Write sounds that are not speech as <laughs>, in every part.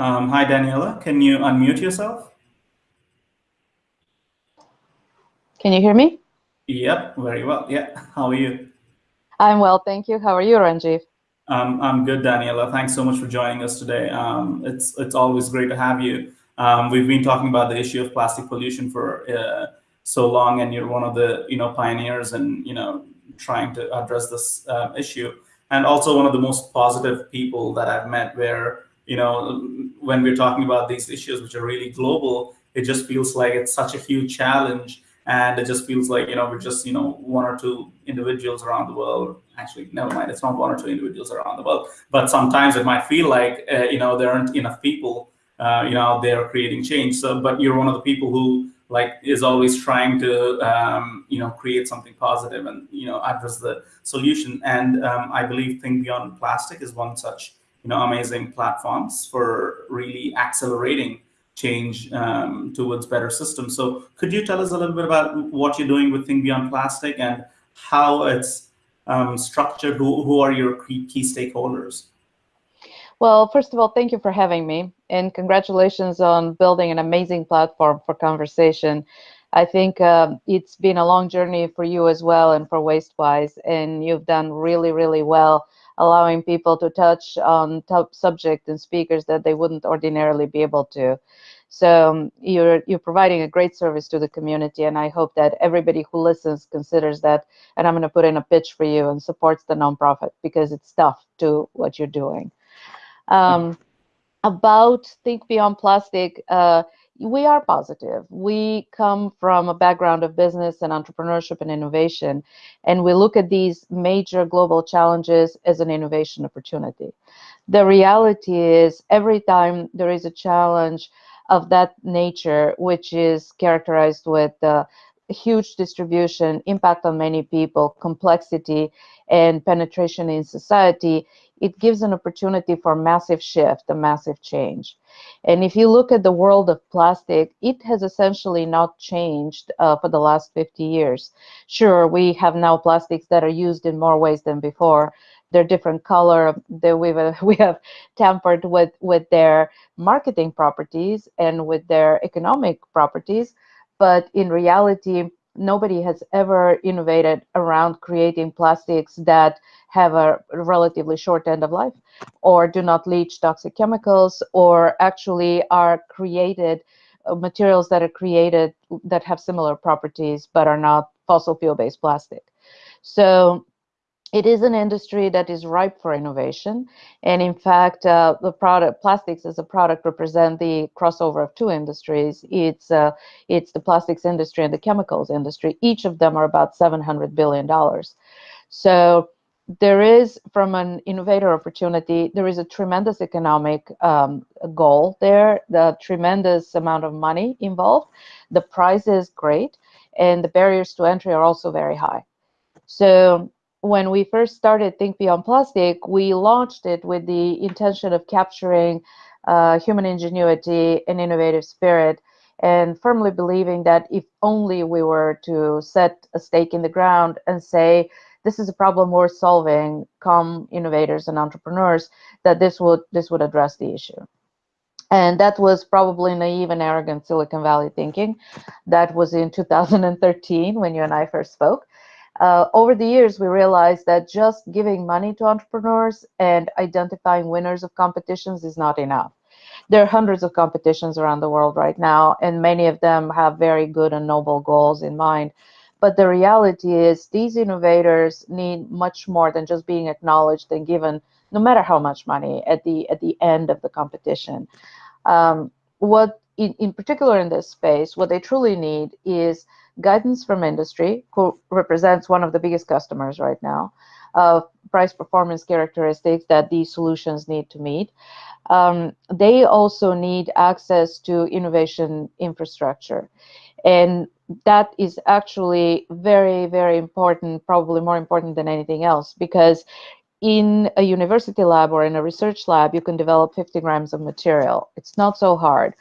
Um, hi, Daniella. Can you unmute yourself? Can you hear me? Yep, very well. Yeah. How are you? I'm well, thank you. How are you, Ranjiv? Um, I'm good, Daniella. Thanks so much for joining us today. Um, it's it's always great to have you. Um, we've been talking about the issue of plastic pollution for uh, so long, and you're one of the you know pioneers and you know trying to address this uh, issue, and also one of the most positive people that I've met. Where you know when we're talking about these issues, which are really global, it just feels like it's such a huge challenge. And it just feels like you know we're just you know one or two individuals around the world. Actually never mind. It's not one or two individuals around the world. But sometimes it might feel like uh, you know there aren't enough people uh, you know out there creating change. So but you're one of the people who like is always trying to um, you know create something positive and you know address the solution. And um, i believe think beyond plastic is one such you know amazing platforms for really accelerating change um, towards better systems. So could you tell us a little bit about what you're doing with Think Beyond Plastic and how it's um, structured? Who, who are your key, key stakeholders? Well, first of all, thank you for having me and congratulations on building an amazing platform for conversation. I think uh, it's been a long journey for you as well and for WasteWise, and you've done really, really well allowing people to touch on top subject and speakers that they wouldn't ordinarily be able to. So um, you're you're providing a great service to the community, and I hope that everybody who listens considers that. And I'm going to put in a pitch for you and supports the nonprofit because it's tough to what you're doing. Um, about Think Beyond Plastic, uh, we are positive. We come from a background of business and entrepreneurship and innovation, and we look at these major global challenges as an innovation opportunity. The reality is, every time there is a challenge of that nature, which is characterized with uh, huge distribution, impact on many people, complexity, and penetration in society, it gives an opportunity for massive shift, a massive change. And if you look at the world of plastic, it has essentially not changed uh, for the last 50 years. Sure, we have now plastics that are used in more ways than before. They're different color. We've, uh, <laughs> we have tampered with, with their marketing properties and with their economic properties. But in reality, nobody has ever innovated around creating plastics that have a relatively short end of life or do not leach toxic chemicals or actually are created uh, materials that are created that have similar properties but are not fossil fuel based plastic. So it is an industry that is ripe for innovation. And in fact, uh, the product plastics as a product represent the crossover of two industries. It's uh, it's the plastics industry and the chemicals industry. Each of them are about 700 billion dollars. So there is, from an innovator opportunity, there is a tremendous economic um, goal there, the tremendous amount of money involved. The price is great, and the barriers to entry are also very high. So when we first started Think Beyond Plastic, we launched it with the intention of capturing uh, human ingenuity and innovative spirit, and firmly believing that if only we were to set a stake in the ground and say, this is a problem worth solving, come innovators and entrepreneurs, that this would this would address the issue. And that was probably naive and arrogant Silicon Valley thinking. That was in 2013 when you and I first spoke. Uh, over the years, we realized that just giving money to entrepreneurs and identifying winners of competitions is not enough. There are hundreds of competitions around the world right now, and many of them have very good and noble goals in mind. But the reality is these innovators need much more than just being acknowledged and given, no matter how much money, at the at the end of the competition. Um, what in, in particular in this space, what they truly need is guidance from industry, who represents one of the biggest customers right now, of price performance characteristics that these solutions need to meet. Um, they also need access to innovation infrastructure. And that is actually very, very important, probably more important than anything else, because in a university lab or in a research lab, you can develop 50 grams of material. It's not so hard.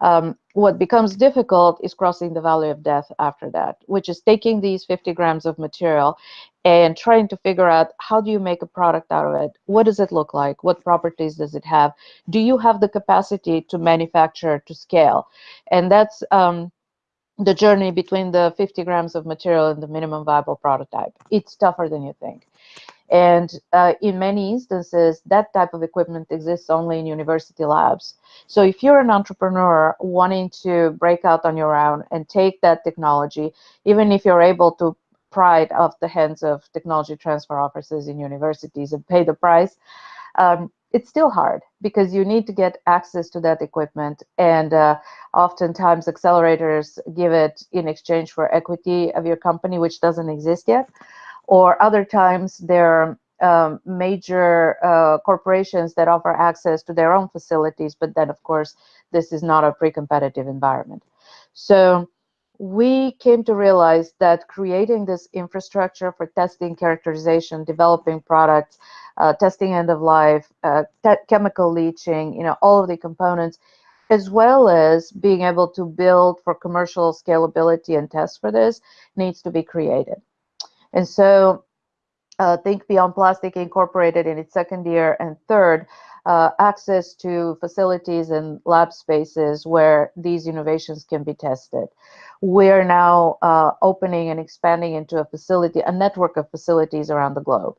Um, what becomes difficult is crossing the valley of death after that, which is taking these 50 grams of material and trying to figure out how do you make a product out of it? What does it look like? What properties does it have? Do you have the capacity to manufacture to scale? And that's um, the journey between the 50 grams of material and the minimum viable prototype. It's tougher than you think. And uh, in many instances, that type of equipment exists only in university labs. So if you're an entrepreneur wanting to break out on your own and take that technology, even if you're able to pry it off the hands of technology transfer offices in universities and pay the price, um, it's still hard because you need to get access to that equipment and uh, oftentimes accelerators give it in exchange for equity of your company which doesn't exist yet or other times there are um, major uh, corporations that offer access to their own facilities, but then of course, this is not a pre-competitive environment. So we came to realize that creating this infrastructure for testing, characterization, developing products, uh, testing end of life, uh, chemical leaching, you know, all of the components, as well as being able to build for commercial scalability and test for this needs to be created. And so uh, Think Beyond Plastic Incorporated in its second year and third, uh, access to facilities and lab spaces where these innovations can be tested. We're now uh, opening and expanding into a facility, a network of facilities around the globe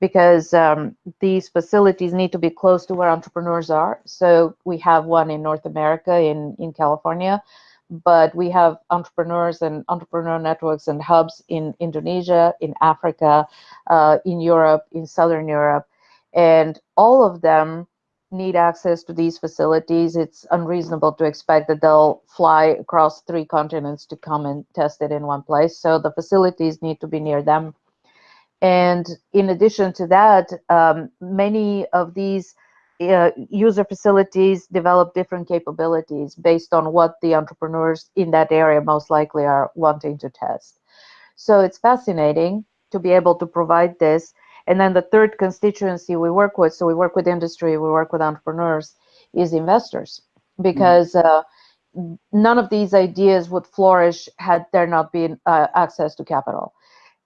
because um, these facilities need to be close to where entrepreneurs are. So we have one in North America in, in California but we have entrepreneurs and entrepreneur networks and hubs in Indonesia, in Africa, uh, in Europe, in Southern Europe, and all of them need access to these facilities. It's unreasonable to expect that they'll fly across three continents to come and test it in one place. So the facilities need to be near them. And in addition to that, um, many of these uh, user facilities develop different capabilities based on what the entrepreneurs in that area most likely are wanting to test. So it's fascinating to be able to provide this. And then the third constituency we work with, so we work with industry, we work with entrepreneurs, is investors. Because uh, none of these ideas would flourish had there not been uh, access to capital.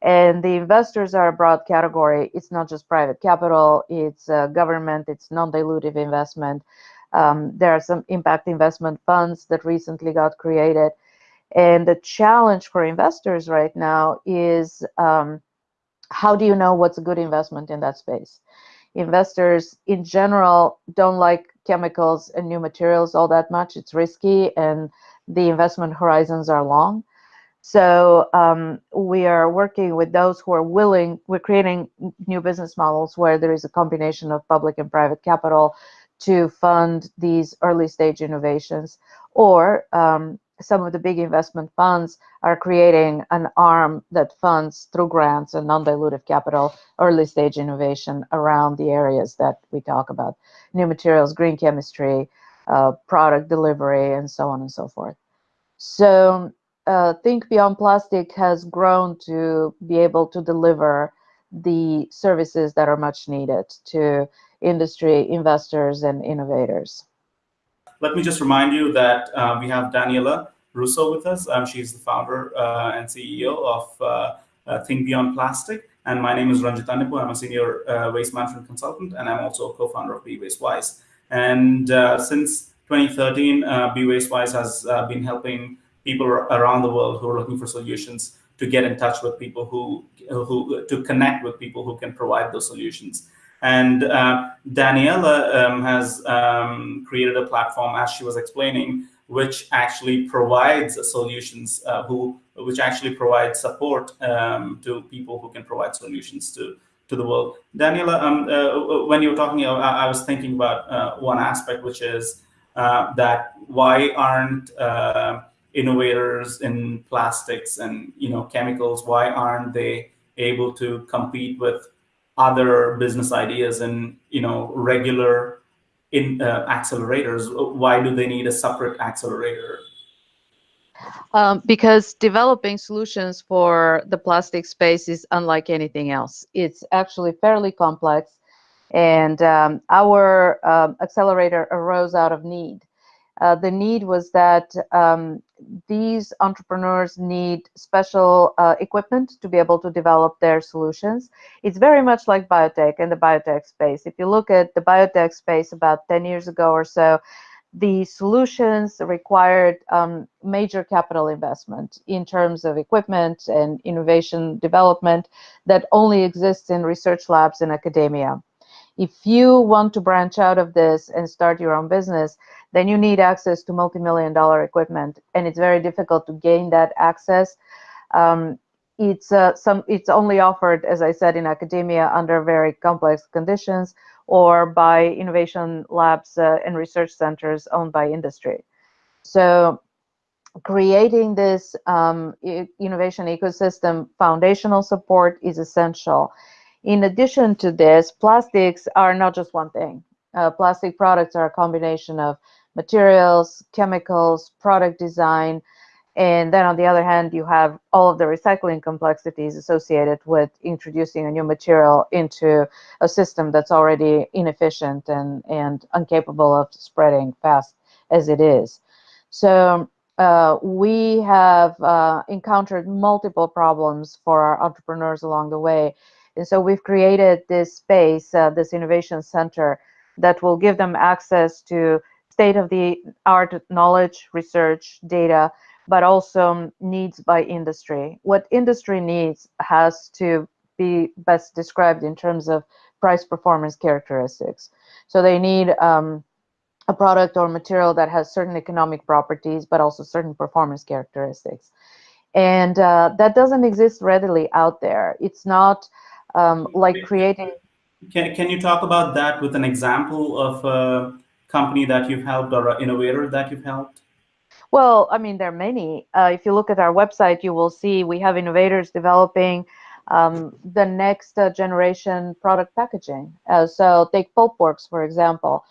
And the investors are a broad category. It's not just private capital, it's uh, government, it's non-dilutive investment. Um, there are some impact investment funds that recently got created. And the challenge for investors right now is um, how do you know what's a good investment in that space? Investors in general don't like chemicals and new materials all that much. It's risky and the investment horizons are long. So um, we are working with those who are willing, we're creating new business models where there is a combination of public and private capital to fund these early stage innovations. Or um, some of the big investment funds are creating an arm that funds through grants and non-dilutive capital early stage innovation around the areas that we talk about, new materials, green chemistry, uh, product delivery, and so on and so forth. So uh, Think Beyond Plastic has grown to be able to deliver the services that are much needed to industry, investors, and innovators. Let me just remind you that uh, we have Daniella Russo with us. Um, she's the founder uh, and CEO of uh, uh, Think Beyond Plastic. And my name is Ranjith Annepu. I'm a senior uh, waste management consultant, and I'm also a co-founder of Be Waste Wise. And since 2013, uh, Be Waste Wise has been helping people around the world who are looking for solutions to get in touch with people who, who to connect with people who can provide those solutions. And uh, Daniella um, has um, created a platform, as she was explaining, which actually provides solutions, uh, who which actually provides support um, to people who can provide solutions to to the world. Daniella, um, uh, when you were talking, I, I was thinking about uh, one aspect, which is uh, that why aren't uh, innovators in plastics and you know chemicals why aren't they able to compete with other business ideas and you know regular in uh, accelerators? Why do they need a separate accelerator? Um, because developing solutions for the plastic space is unlike anything else. It's actually fairly complex and um, our um, accelerator arose out of need. Uh, the need was that um, these entrepreneurs need special uh, equipment to be able to develop their solutions. It's very much like biotech and the biotech space. If you look at the biotech space about 10 years ago or so, the solutions required um, major capital investment in terms of equipment and innovation development that only exists in research labs in academia. If you want to branch out of this and start your own business, then you need access to multi-million dollar equipment, and it's very difficult to gain that access. Um, it's uh, some it's only offered, as I said, in academia under very complex conditions or by innovation labs uh, and research centers owned by industry. So creating this um, innovation ecosystem foundational support is essential. In addition to this, plastics are not just one thing. Uh, plastic products are a combination of materials, chemicals, product design, and then on the other hand, you have all of the recycling complexities associated with introducing a new material into a system that's already inefficient and, and incapable of spreading fast as it is. So uh, we have uh, encountered multiple problems for our entrepreneurs along the way. And so we've created this space, uh, this innovation center that will give them access to state-of-the-art knowledge, research, data, but also needs by industry. What industry needs has to be best described in terms of price performance characteristics. So they need um, a product or material that has certain economic properties, but also certain performance characteristics. And uh, that doesn't exist readily out there. It's not um, like creating. Can, can you talk about that with an example of a company that you've helped or an innovator that you've helped? Well, I mean, there are many. Uh, if you look at our website, you will see we have innovators developing um, the next uh, generation product packaging. Uh, so take Pulpworks, for example.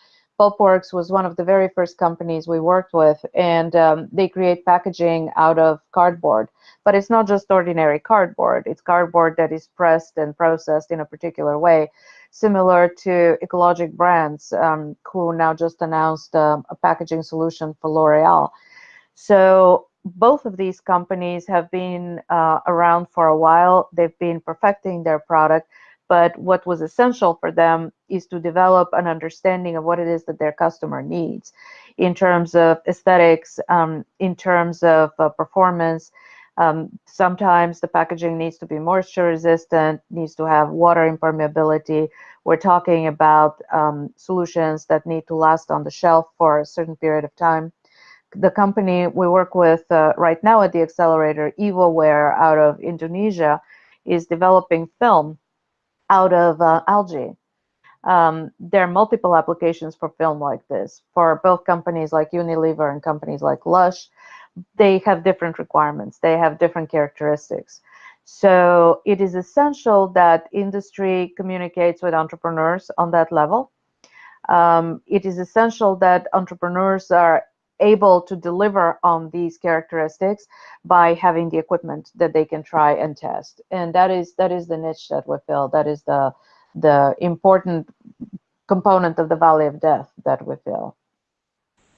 Pulpworks was one of the very first companies we worked with, and um, they create packaging out of cardboard. But it's not just ordinary cardboard. It's cardboard that is pressed and processed in a particular way, similar to Ecologic Brands, um, who now just announced um, a packaging solution for L'Oreal. So both of these companies have been uh, around for a while. They've been perfecting their product, but what was essential for them is to develop an understanding of what it is that their customer needs in terms of aesthetics, um, in terms of uh, performance. Um, sometimes the packaging needs to be moisture resistant, needs to have water impermeability. We're talking about um, solutions that need to last on the shelf for a certain period of time the company we work with uh, right now at the accelerator, EvoWare out of Indonesia, is developing film out of uh, algae. Um, there are multiple applications for film like this for both companies like Unilever and companies like Lush. They have different requirements. They have different characteristics. So it is essential that industry communicates with entrepreneurs on that level. Um, it is essential that entrepreneurs are able to deliver on these characteristics by having the equipment that they can try and test. And that is that is the niche that we fill. That is the the important component of the valley of death that we fill.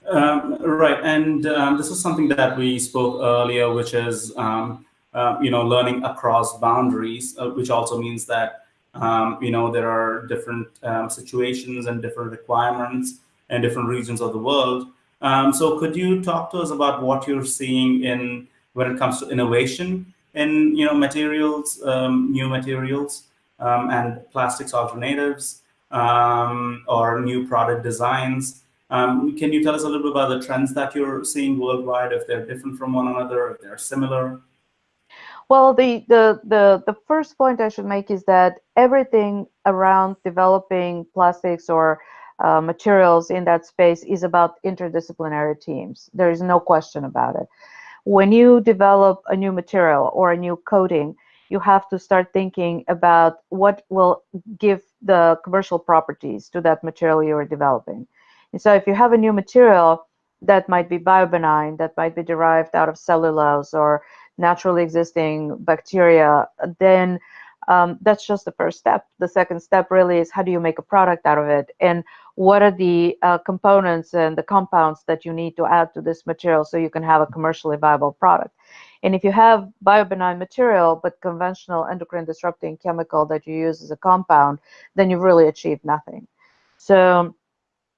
Um, right, and um, this is something that we spoke earlier, which is um, uh, you know learning across boundaries, uh, which also means that um, you know there are different um, situations and different requirements in different regions of the world. Um, so could you talk to us about what you're seeing in when it comes to innovation in you know materials, um, new materials, um, and plastics alternatives, um, or new product designs? Um, can you tell us a little bit about the trends that you're seeing worldwide, if they're different from one another, if they're similar? Well, the, the, the, the first point I should make is that everything around developing plastics or uh, materials in that space is about interdisciplinary teams. There is no question about it. When you develop a new material or a new coating, you have to start thinking about what will give the commercial properties to that material you are developing. And so if you have a new material that might be biobenign, that might be derived out of cellulose or naturally existing bacteria, then um, that's just the first step. The second step really is how do you make a product out of it? And what are the uh, components and the compounds that you need to add to this material so you can have a commercially viable product. And if you have biobenign material, but conventional endocrine disrupting chemical that you use as a compound, then you've really achieved nothing. So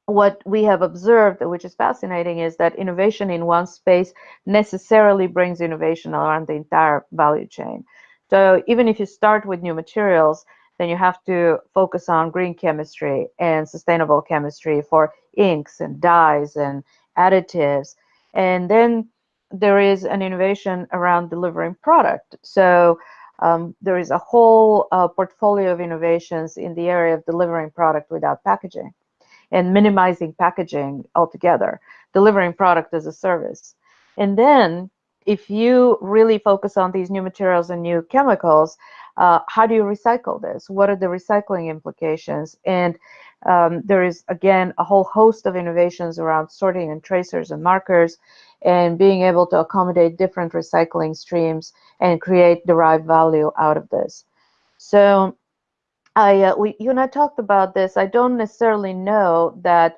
what we have observed, which is fascinating, is that innovation in one space necessarily brings innovation around the entire value chain. So even if you start with new materials, then you have to focus on green chemistry and sustainable chemistry for inks and dyes and additives. And then there is an innovation around delivering product. So um, there is a whole uh, portfolio of innovations in the area of delivering product without packaging and minimizing packaging altogether, delivering product as a service. And then if you really focus on these new materials and new chemicals, uh, how do you recycle this? What are the recycling implications? And um, there is, again, a whole host of innovations around sorting and tracers and markers and being able to accommodate different recycling streams and create derived value out of this. So I, uh, we, you and I talked about this. I don't necessarily know that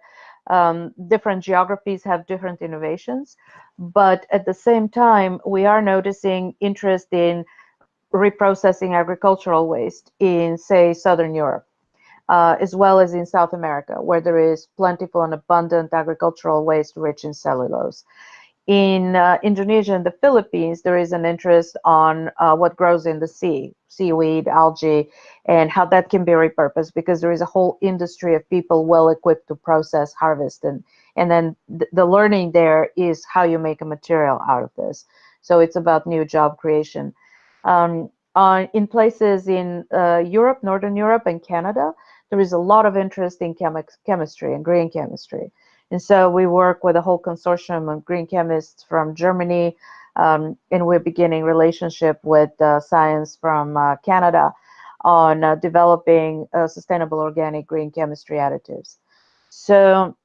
um, different geographies have different innovations, but at the same time, we are noticing interest in reprocessing agricultural waste in, say, Southern Europe, uh, as well as in South America, where there is plentiful and abundant agricultural waste rich in cellulose in uh, Indonesia and the Philippines, there is an interest on uh, what grows in the sea, seaweed, algae, and how that can be repurposed because there is a whole industry of people well equipped to process, harvest, and and then th the learning there is how you make a material out of this. So it's about new job creation. Um, on, in places in uh, Europe, Northern Europe, and Canada, there is a lot of interest in chemi chemistry and green chemistry. And so we work with a whole consortium of green chemists from Germany, um, and we're beginning relationship with uh, science from uh, Canada on uh, developing uh, sustainable organic green chemistry additives. So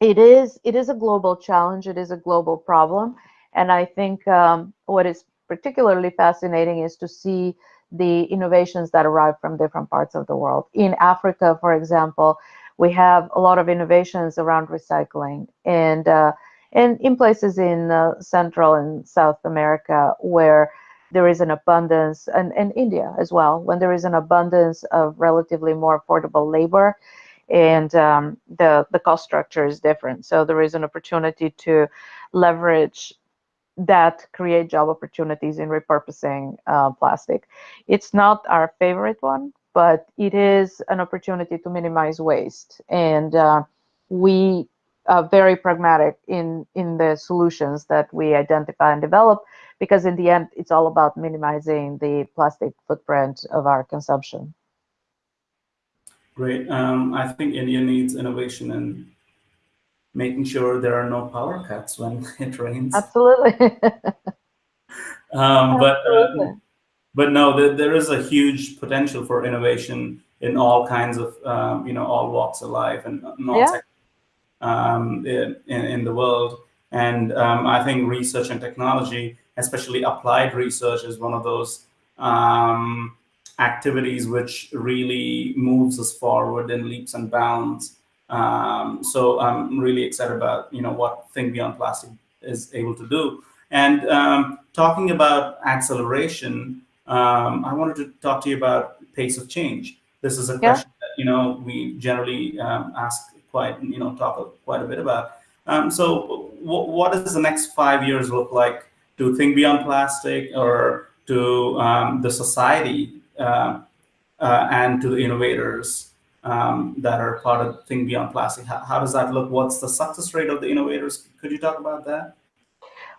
it is it is a global challenge. It is a global problem, and I think um, what is particularly fascinating is to see the innovations that arrive from different parts of the world. In Africa, for example, we have a lot of innovations around recycling and uh, and in places in uh, Central and South America where there is an abundance, and, and India as well, when there is an abundance of relatively more affordable labor and um, the, the cost structure is different. So there is an opportunity to leverage that create job opportunities in repurposing uh, plastic. It's not our favorite one, but it is an opportunity to minimize waste. And uh, we are very pragmatic in, in the solutions that we identify and develop, because in the end, it's all about minimizing the plastic footprint of our consumption. Great. Um, I think India needs innovation and making sure there are no power cuts when <laughs> it rains. Absolutely. <laughs> um, but uh, but no, there, there is a huge potential for innovation in all kinds of, um, you know, all walks of life and not yeah. um, in, in the world. And um, I think research and technology, especially applied research, is one of those um, activities which really moves us forward in leaps and bounds. Um, so I'm really excited about, you know, what Think Beyond Plastic is able to do. And um, talking about acceleration, um, I wanted to talk to you about pace of change. This is a question yeah. that you know we generally um, ask quite you know talk quite a bit about. Um, so, what does the next five years look like to think beyond plastic, or to um, the society uh, uh, and to the innovators um, that are part of Think Beyond Plastic? How, how does that look? What's the success rate of the innovators? Could you talk about that?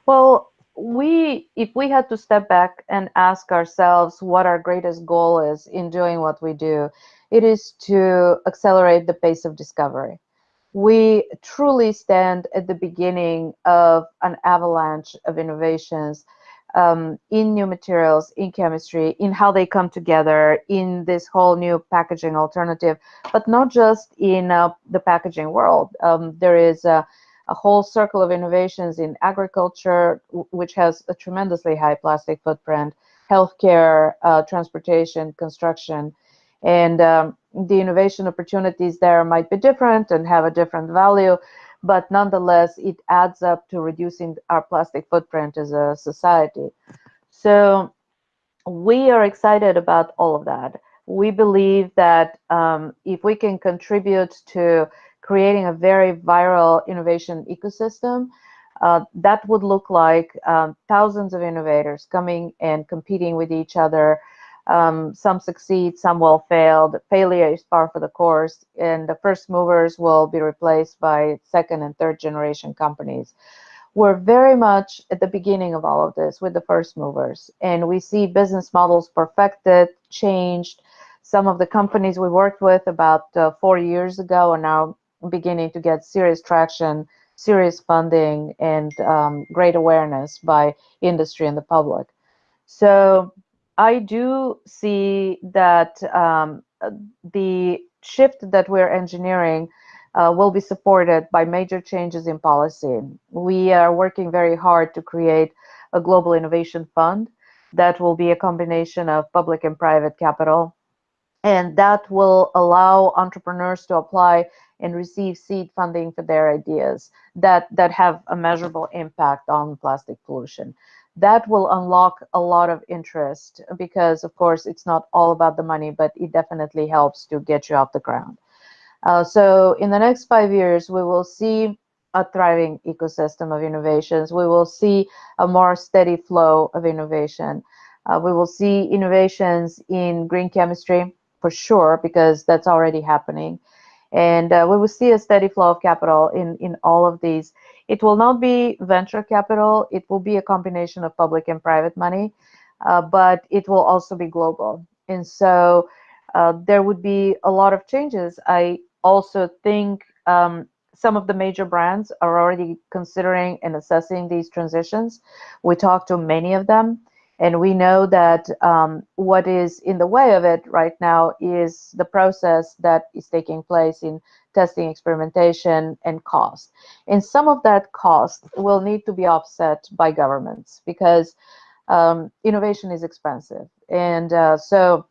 Well, we if we had to step back and ask ourselves what our greatest goal is in doing what we do it is to accelerate the pace of discovery we truly stand at the beginning of an avalanche of innovations um, in new materials, in chemistry, in how they come together, in this whole new packaging alternative, but not just in uh, the packaging world. Um, there is a a whole circle of innovations in agriculture, which has a tremendously high plastic footprint, healthcare, uh, transportation, construction. And um, the innovation opportunities there might be different and have a different value, but nonetheless, it adds up to reducing our plastic footprint as a society. So we are excited about all of that. We believe that um, if we can contribute to creating a very viral innovation ecosystem, uh, that would look like um, thousands of innovators coming and competing with each other. Um, some succeed, some will fail. Failure is par for the course, and the first movers will be replaced by second and third generation companies. We're very much at the beginning of all of this with the first movers, and we see business models perfected, changed. Some of the companies we worked with about uh, four years ago are now beginning to get serious traction serious funding and um, great awareness by industry and the public. So I do see that um, the shift that we're engineering uh, will be supported by major changes in policy. We are working very hard to create a global innovation fund that will be a combination of public and private capital. And that will allow entrepreneurs to apply and receive seed funding for their ideas that, that have a measurable impact on plastic pollution. That will unlock a lot of interest because, of course, it's not all about the money, but it definitely helps to get you off the ground. Uh, so in the next five years, we will see a thriving ecosystem of innovations. We will see a more steady flow of innovation. Uh, we will see innovations in green chemistry for sure, because that's already happening and uh, we will see a steady flow of capital in in all of these. It will not be venture capital. It will be a combination of public and private money uh, but it will also be global. And so uh, there would be a lot of changes. I also think um, some of the major brands are already considering and assessing these transitions. We talked to many of them and we know that um, what is in the way of it right now is the process that is taking place in testing, experimentation, and cost. And some of that cost will need to be offset by governments because um, innovation is expensive. And uh, so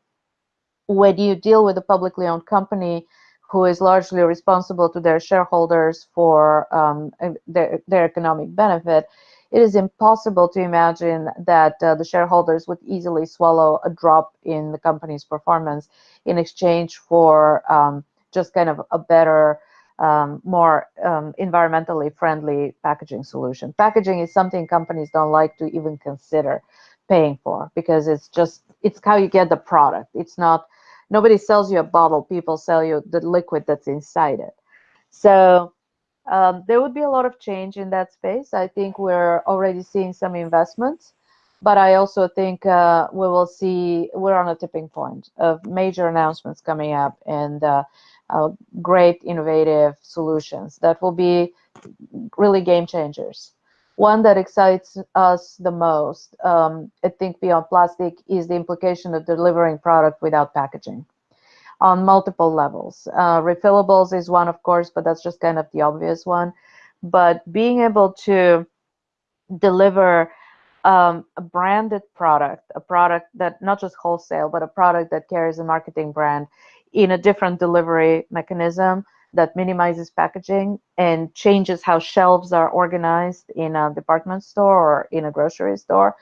when you deal with a publicly owned company who is largely responsible to their shareholders for um, their, their economic benefit, it is impossible to imagine that uh, the shareholders would easily swallow a drop in the company's performance in exchange for um, just kind of a better, um, more um, environmentally friendly packaging solution. Packaging is something companies don't like to even consider paying for because it's just, it's how you get the product. It's not, nobody sells you a bottle, people sell you the liquid that's inside it. So um, there would be a lot of change in that space. I think we're already seeing some investments, but I also think uh, we will see we're on a tipping point of major announcements coming up and uh, uh, great innovative solutions that will be really game changers. One that excites us the most, um, I think, beyond plastic, is the implication of delivering product without packaging on multiple levels. Uh, refillables is one, of course, but that's just kind of the obvious one. But being able to deliver um, a branded product, a product that not just wholesale, but a product that carries a marketing brand in a different delivery mechanism that minimizes packaging and changes how shelves are organized in a department store or in a grocery store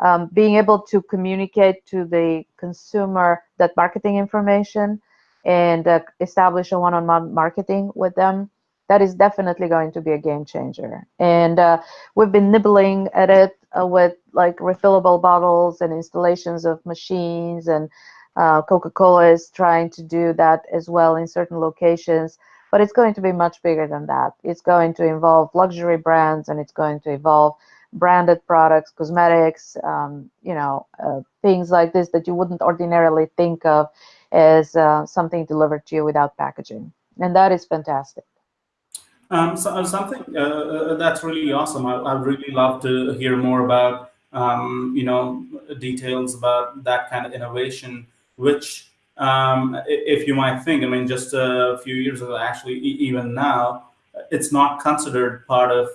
um, being able to communicate to the consumer that marketing information and uh, establish a one-on-one marketing with them that is definitely going to be a game changer. And uh, we've been nibbling at it uh, with like refillable bottles and installations of machines and uh, coca-cola is trying to do that as well in certain locations but it's going to be much bigger than that. It's going to involve luxury brands and it's going to involve branded products, cosmetics, um, you know, uh, things like this that you wouldn't ordinarily think of as uh, something delivered to you without packaging. And that is fantastic. Um, so, uh, something uh, uh, that's really awesome. I, would really love to hear more about, um, you know, details about that kind of innovation, which um, if you might think, I mean, just a few years ago, actually, even now, it's not considered part of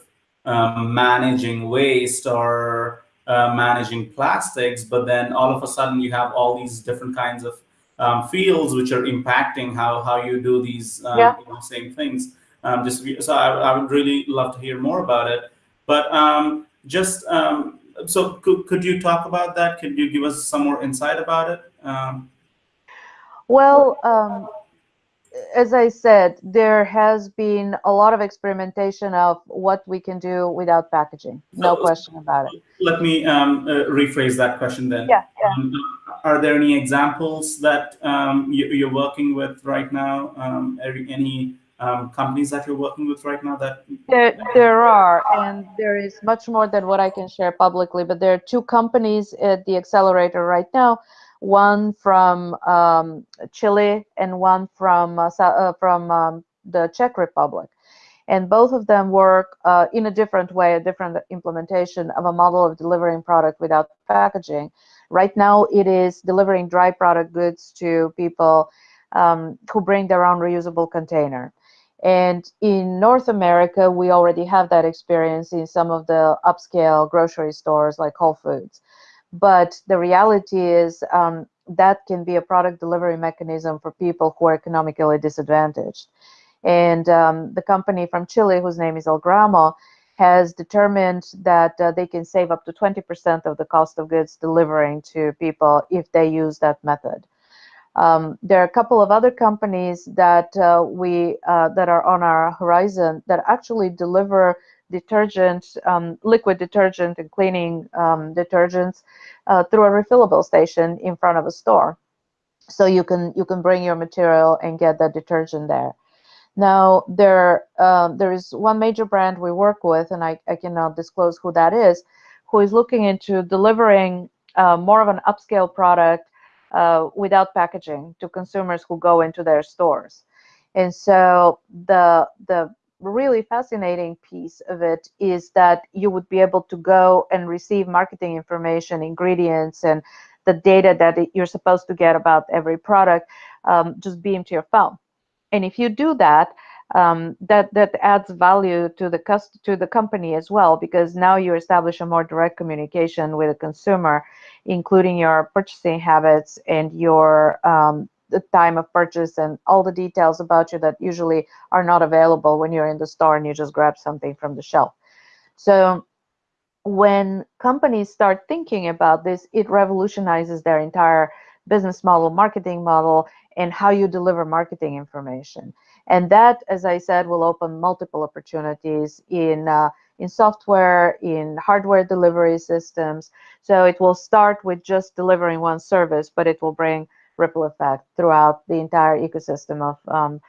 um, managing waste or uh, managing plastics, but then all of a sudden you have all these different kinds of um, fields which are impacting how how you do these um, yeah. you know, same things. Um, just so I, I, would really love to hear more about it. But um, just um, so could, could you talk about that? Could you give us some more insight about it? Um, well, um, as I said, there has been a lot of experimentation of what we can do without packaging. No so, question about it. Let me um, uh, rephrase that question then. Yeah. yeah. Um, are there any examples that um, you, are working with right now? Um, any um, companies that you're working with right now that there there are and there is much more than what i can share publicly but there are two companies at the accelerator right now one from um, chile and one from uh, uh, from um, the czech republic. And both of them work uh, in a different way a different implementation of a model of delivering product without packaging. Right now it is delivering dry product goods to people um, who bring their own reusable container. And in North America, we already have that experience in some of the upscale grocery stores like Whole Foods. But the reality is um, that can be a product delivery mechanism for people who are economically disadvantaged. And um, the company from Chile, whose name is Algramo, has determined that uh, they can save up to 20% of the cost of goods delivering to people if they use that method. Um, there are a couple of other companies that uh, we uh, that are on our horizon that actually deliver detergent, um, liquid detergent and cleaning um, detergents uh, through a refillable station in front of a store. So you can you can bring your material and get that detergent there. Now there um, there is one major brand we work with, and I, I cannot disclose who that is, who is looking into delivering uh, more of an upscale product uh, without packaging to consumers who go into their stores. And so the the really fascinating piece of it is that you would be able to go and receive marketing information, ingredients, and the data that you're supposed to get about every product um, just beam to your phone. And if you do that, um, that that adds value to the cost to the company as well because now you establish a more direct communication with the consumer, including your purchasing habits and your um, the time of purchase and all the details about you that usually are not available when you're in the store and you just grab something from the shelf. So when companies start thinking about this, it revolutionizes their entire business model, marketing model, and how you deliver marketing information. And that, as I said, will open multiple opportunities in uh, in software, in hardware delivery systems. So it will start with just delivering one service, but it will bring ripple effect throughout the entire ecosystem of um,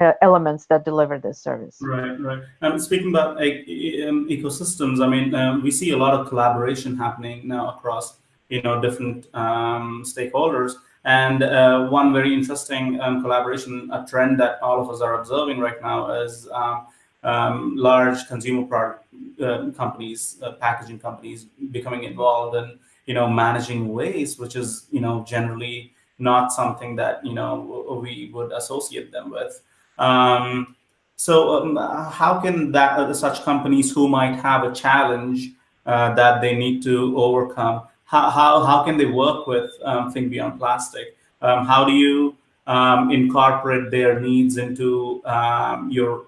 uh, elements that deliver this service. Right, right. Um, speaking about uh, ecosystems, I mean, um, we see a lot of collaboration happening now across, you know, different um, stakeholders. And uh, one very interesting um, collaboration, a trend that all of us are observing right now is um, um, large consumer product uh, companies, packaging companies becoming involved in, you know, managing waste, which is, you know, generally not something that, you know, we would associate them with. Um, so um, how can that uh, such companies who might have a challenge uh, that they need to overcome how, how, how can they work with um, Think Beyond Plastic? Um, how do you um, incorporate their needs into um, your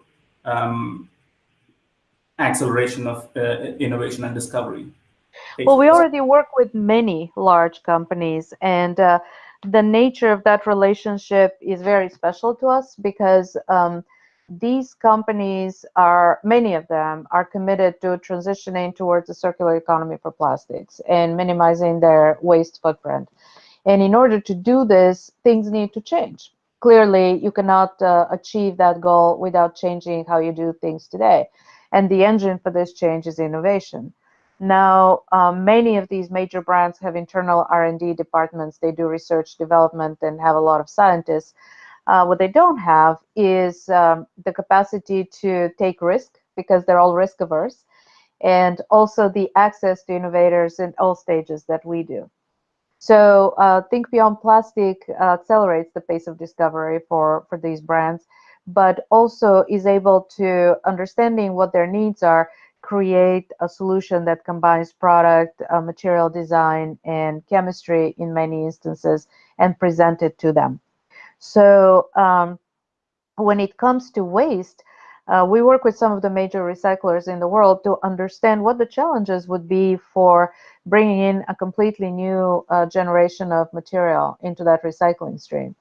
acceleration of uh, innovation and discovery? Well, we already work with many large companies and uh, the nature of that relationship is very special to us because um, these companies are, many of them are committed to transitioning towards a circular economy for plastics and minimizing their waste footprint. And in order to do this, things need to change. Clearly, you cannot uh, achieve that goal without changing how you do things today. And the engine for this change is innovation. Now, um, many of these major brands have internal R&D departments. They do research development and have a lot of scientists uh, what they don't have is um, the capacity to take risk because they're all risk averse, and also the access to innovators in all stages that we do. So uh, Think Beyond Plastic uh, accelerates the pace of discovery for, for these brands, but also is able to, understanding what their needs are, create a solution that combines product, uh, material design, and chemistry in many instances and present it to them. So um, when it comes to waste, uh, we work with some of the major recyclers in the world to understand what the challenges would be for bringing in a completely new uh, generation of material into that recycling stream.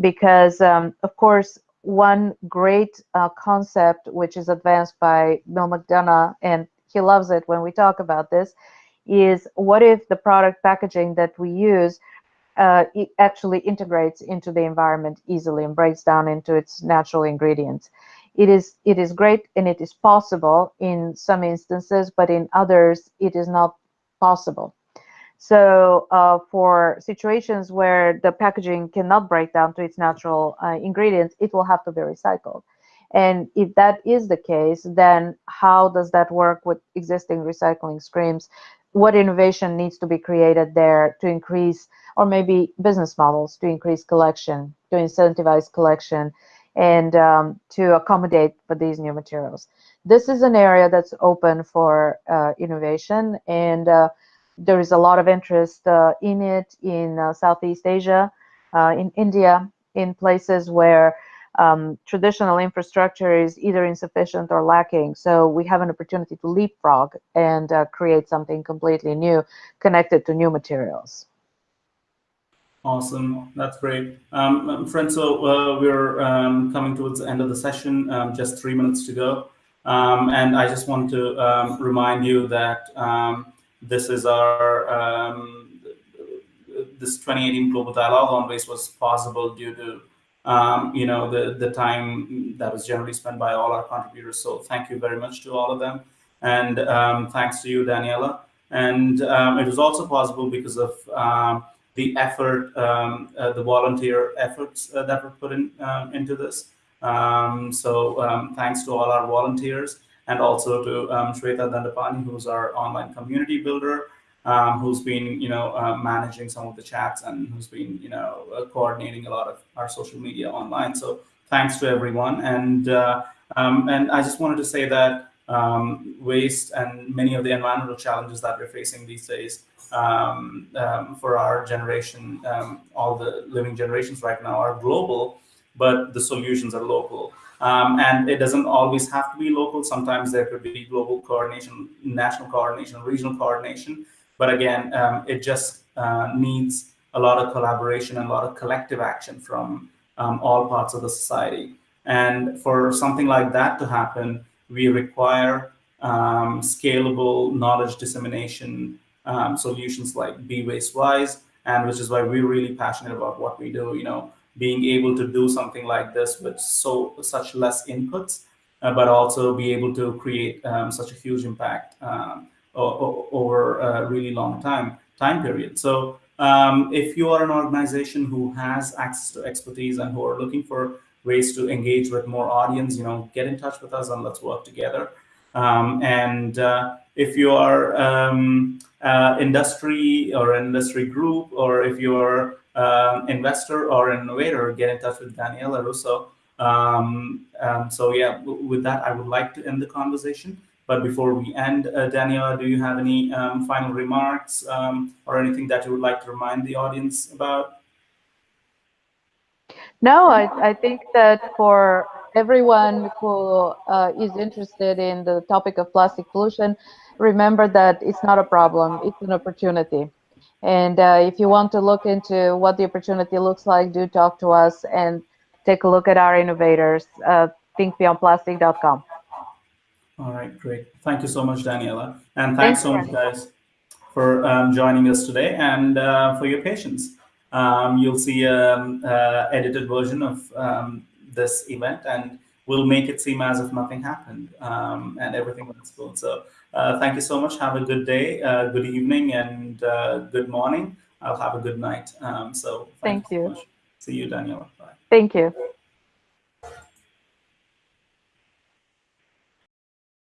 Because, um, of course, one great uh, concept which is advanced by Bill McDonough, and he loves it when we talk about this, is what if the product packaging that we use uh, actually integrates into the environment easily and breaks down into its natural ingredients. It is it is great and it is possible in some instances, but in others it is not possible. So uh, for situations where the packaging cannot break down to its natural uh, ingredients, it will have to be recycled. And if that is the case, then how does that work with existing recycling streams? What innovation needs to be created there to increase, or maybe business models to increase collection, to incentivize collection, and um, to accommodate for these new materials? This is an area that's open for uh, innovation and uh, there is a lot of interest uh, in it in uh, Southeast Asia, uh, in India, in places where um, traditional infrastructure is either insufficient or lacking. So we have an opportunity to leapfrog and uh, create something completely new connected to new materials. Awesome, that's great. Um, um friends, so uh, we're um, coming towards the end of the session, um, just three minutes to go. Um, and I just want to remind you that this is our, um, this 2018 Global Dialogue on Waste was possible due to, um, you know, the, the time that was generally spent by all our contributors. So thank you very much to all of them. And um, thanks to you, Daniella. And um, it was also possible because of um, the effort, um, uh, the volunteer efforts uh, that were put in into this. so thanks to all our volunteers and also to um, Shweta Dandapani, who's our online community builder, um, who's been, you know, uh, managing some of the chats and who's been, you know, uh, coordinating a lot of our social media online. So thanks to everyone. And uh, um, and I just wanted to say that um, waste and many of the environmental challenges that we're facing these days um, um, for our generation, all the living generations right now are global, but the solutions are local. Um, and it doesn't always have to be local. Sometimes there could be global coordination, national coordination, regional coordination. But again, um, it just uh, needs a lot of collaboration and a lot of collective action from um, all parts of the society. And for something like that to happen, we require um, scalable knowledge dissemination um, solutions like Be Waste Wise, and which is why we're really passionate about what we do. You know, being able to do something like this with so such less inputs, uh, but also be able to create um, such a huge impact um, over a really long time time period. So um, if you are an organization who has access to expertise and who are looking for ways to engage with more audience, you know, get in touch with us and let's work together. Um, and uh, if you are um, uh, industry or industry group, or if you're uh, investor or innovator, get in touch with Daniella Russo. Um, um, so yeah, with that, I would like to end the conversation. But before we end, uh, Daniella, do you have any um, final remarks um, or anything that you would like to remind the audience about? No, I, I think that for everyone who uh, is interested in the topic of plastic pollution, remember that it's not a problem, it's an opportunity. And uh, if you want to look into what the opportunity looks like, do talk to us and take a look at our innovators, uh, thinkbeyondplastic.com. All right, great. Thank you so much, Daniella. And thanks, thanks so much, guys, for um, joining us today and uh, for your patience. Um, you'll see an um, uh, edited version of um, this event and we'll make it seem as if nothing happened um, and everything went smooth. So thank you so much. Have a good day, uh, good evening, and uh, good morning. I'll have a good night. Um, so thank, you. you See you, Daniella. Bye. Thank you.